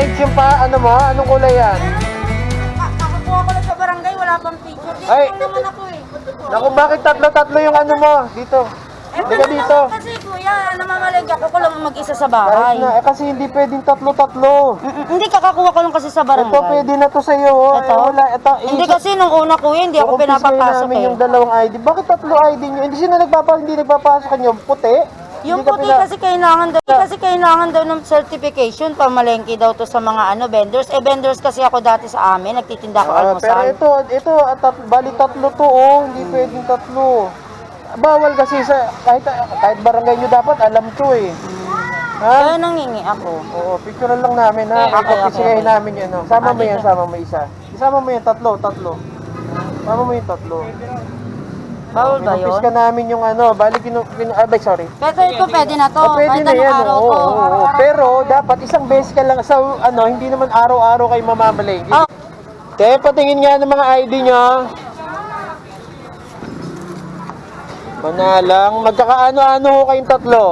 yung pa, ano mo? Anong kulay yan? Ka- Nakakuha ko lang sa barangay, wala pang picture. Dito Ay. naman ako eh. Naku, bakit tatlo-tatlo yung ano mo? Dito. Eh, ganun dito. naman Kasi kuya, namamalig ako ko lang mag-isa sa Kahit bahay. na, eh kasi hindi pwedeng tatlo-tatlo. Hindi kakakuha ko lang kasi sa Ito, barangay. pwede na to sa'yo. oh. Ito? Eh, wala, ito. Hindi isa- kasi nung una kuya, hindi ako Kukumpis kayo pinapapasok namin eh. yung dalawang ID. Bakit tatlo ID nyo? Hindi sino nagpapa, hindi nagpapasok kanyo? Puti? Yung puti pina- kasi kailangan daw, kasi kailangan daw ng certification, pamalengke daw to sa mga ano vendors. Eh vendors kasi ako dati sa amin, nagtitinda ako Ah, pero almusal. ito, ito, ah, tat, bali tatlo to, oh. Hindi pwedeng tatlo. Bawal kasi sa, kahit, kahit barangay nyo dapat, alam to eh. Ha? Kaya nangingi ako. Oo, picture lang namin ha. Okay, okay, Ipapisigayin okay. namin yan. Oh. Sama Ah, mo yan, sama mo isa. Isama mo yan, tatlo, tatlo. Sama mo yung tatlo. Bawal ba Pinumpis yun? ka namin yung ano, balik kinu, kinu ah, bay, sorry. Pero ito pwede na to, Oh, pwede kahit na yan. araw Oo, oo, oo. Pero dapat isang beses ka lang sa ano, hindi naman araw-araw kayo mamamalengke. Ah. Te, patingin nga ng mga ID nyo. Manalang, magkakaano-ano ho kayong tatlo?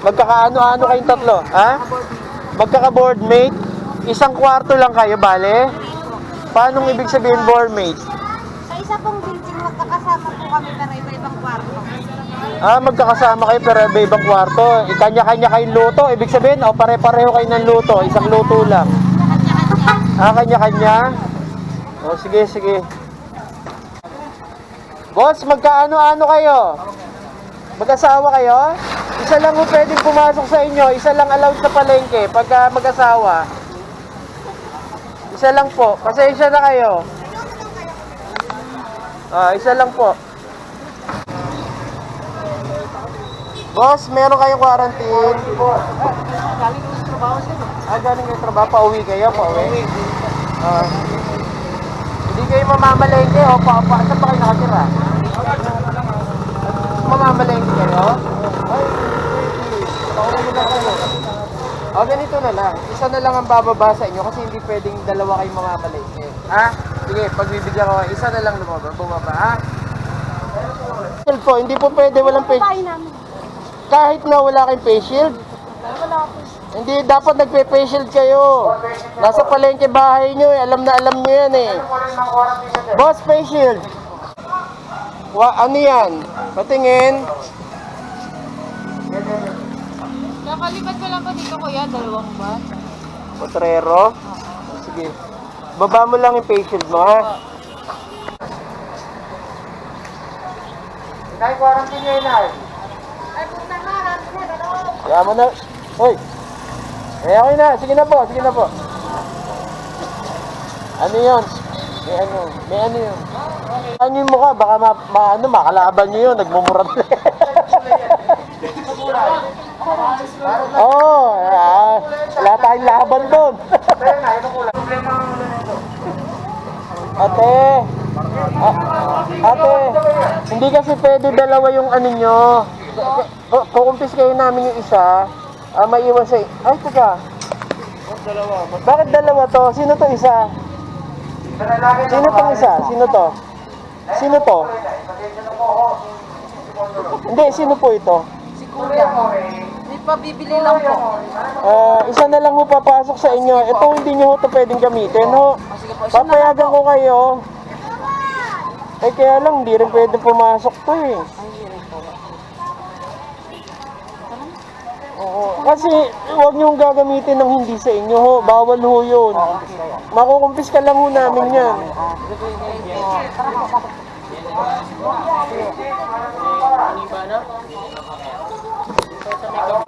Magkakaano-ano kayong tatlo? Ha? Magkaka-boardmate? Isang kwarto lang kayo, bale? Paano ibig sabihin boardmate? Sa isa pong building, magkakasama po kami pero iba-ibang kwarto. Ah, magkakasama kayo pero iba-ibang kwarto. Ikanya-kanya kayong luto. Ibig sabihin, o pare-pareho kayo ng luto. Isang luto lang. Ah, kanya-kanya? O, sige, sige. Boss, magkaano-ano kayo? Mag-asawa kayo? Isa lang po pwedeng pumasok sa inyo. Isa lang allowed sa palengke pagka mag-asawa. Isa lang po. Pasensya na kayo. Ah, isa lang po. Boss, meron kayong quarantine? Galing kayo trabaho Ah, galing kayo trabaho. Pauwi kayo? Pauwi? Ah. hindi kayo mamamalengke o pa, pa, saan ba kayo nakatira? Mamamalengke kayo? Ay, pauwi na kayo. O, ganito na lang. Isa na lang ang bababa sa inyo kasi hindi pwedeng dalawa kayong mamamalengke. Ha? Sige, pagbibigyan ko, isa na lang lumaba, bumaba, ha? Po, hindi po pwede walang face kahit na wala kayong face shield. Hindi, dapat nagpe-face shield kayo. Nasa palengke bahay nyo eh. Alam na alam nyo yan eh. Boss, face shield. Wa, ano yan? Patingin. Kakalipat ko lang po dito kuya, dalawang ba? Potrero. Sige. Baba mo lang yung face shield mo, ha? Inay, quarantine nyo, inay. Kaya mo na. Hoy. Eh, okay na. Sige na po. Sige na po. Ano yun? May ano? May ano yun? Ano yung mukha? Baka ma, ma ano, makalaban nyo yun. Nagmumurat na. Oo. Oh, ah, wala tayong laban doon. Ate. A- ate, hindi kasi pwede dalawa yung ano nyo. Ku- Kukumpis kayo namin yung isa. Ah, maiwan sa... Ay, teka. Bakit dalawa to? Sino to isa? Sino tong isa? Sino to? Sino to? Hindi, sino po ito? Hindi pa bibili lang po. Ah, isa na lang ho papasok sa inyo. Ito hindi nyo ho ito pwedeng gamitin. Ho. Papayagan ko kayo. Eh kaya lang, hindi rin pwede pumasok to eh. Oo. Kasi huwag niyong gagamitin ng hindi sa inyo ho. Bawal ho yun. Makukumpis ka lang ho namin yan.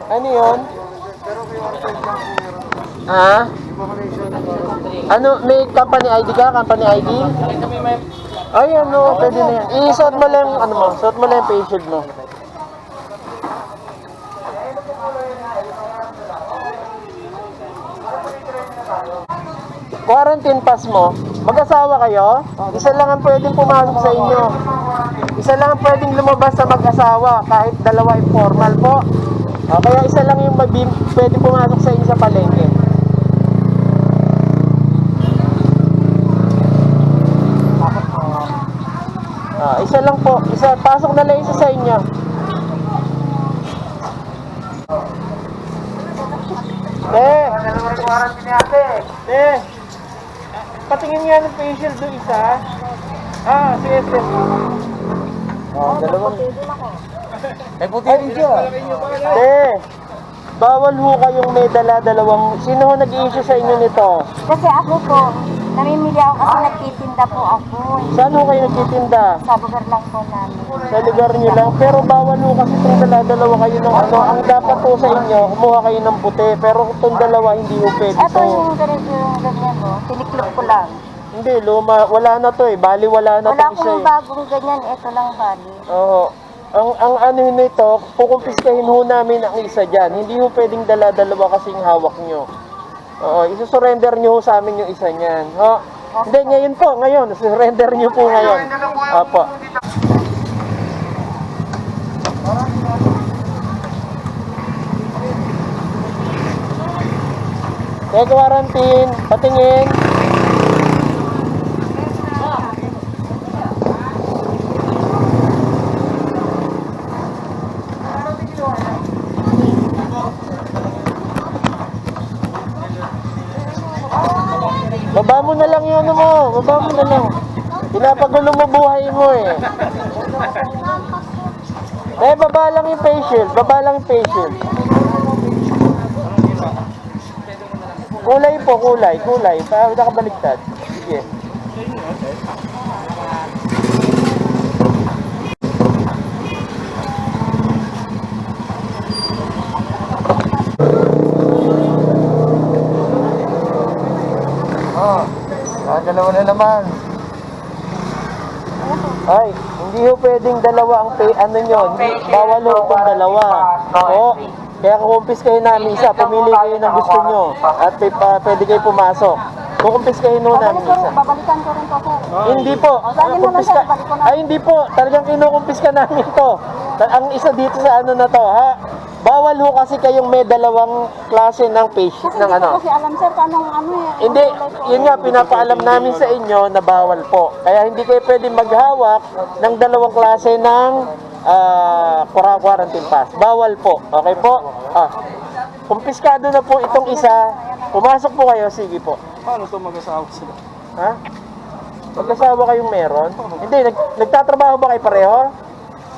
Ano yun? Ha? Ano, may company ID ka? Company ID? Ay, ano, pwede na yan. I-suot mo lang, ano mo, suot mo lang yung shield mo. Quarantine pass mo, mag-asawa kayo? Isa lang ang pwedeng pumasok sa inyo. Isa lang ang pwedeng lumabas sa mag-asawa, kahit dalawa informal po. O, kaya isa lang yung mabim, pwede pumasok sa inyo sa palengke. Ah, isa lang po. Isa, pasok na lang isa sa inyo. Te! Te! Patingin nga ng facial doon isa. Ah, sige, sige. Oh, dalawang. Ay, puti rin siya. Te! Bawal ho kayong may dala-dalawang... Sino ho nag-i-issue sa inyo nito? Kasi ako po, namimili ako kasi nagtitinda po ako. Saan ho kayo nagtitinda? Sa lugar lang po namin. Sa lugar niyo lang. Pero bawal ho kasi itong dala-dalawa kayo ng ano. Ang dapat po sa inyo, kumuha kayo ng puti. Pero itong dalawa, hindi ho pwede Ito to. yung ganito yung ganyan mo, tiniklop ko lang. Hindi, luma. Wala na to eh. Bali, wala na Wala to akong eh. bagong ganyan, ito lang bali. Oo. Ang ang ano nito, kukumpiskahin ho namin ang isa diyan. Hindi ho pwedeng dala-dalawa kasing hawak nyo. Oo, isusurrender nyo ho sa amin yung isa niyan. Ho? Hindi, ngayon po, ngayon. Surrender nyo po ngayon. Apo. Kaya quarantine, patingin. Baba mo na lang yun ano mo. Baba mo na lang. Pinapagulo mo buhay mo eh. Eh, baba lang yung facial. Baba lang yung facial. Kulay po, kulay, kulay. Para nakabaliktad. Sige. Oh, ah, dalawa na naman. Ay, hindi ho pwedeng dalawa ang pay, ano nyo, bawal ho itong dalawa. Oo, kaya kukumpis kayo namin isa, pumili kayo ng gusto nyo, at pwede kayo pumasok. Kukumpis kayo ho namin isa. babalikan ko rin to, sir. Hindi po. O, saan mo na, Kumpis sir? ka-. Ay, hindi po. Talagang kinukumpis ka namin to. Ang isa dito sa ano na to, ha? Bawal ho kasi kayong may dalawang klase ng Kasi ng hindi ano. kasi alam, sir, anong ano eh. Hindi, po. yun nga, pinapaalam namin sa inyo na bawal po. Kaya hindi kayo pwede maghawak ng dalawang klase ng qura- quarantine pass. Bawal po. Okay po? Ah, kumpiskado na po itong isa. Pumasok po kayo, sige po. Paano to mag-asawa sila? Ha? Magkasawa kayong meron? Hindi, nag, nagtatrabaho ba kayo pareho?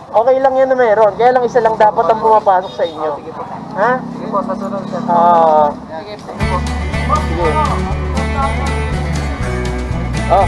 Okay lang yan na meron. Kaya lang isa lang dapat ang pumapasok sa inyo. Ha? Sige po, sasunod sir. Ah. sige. Oh,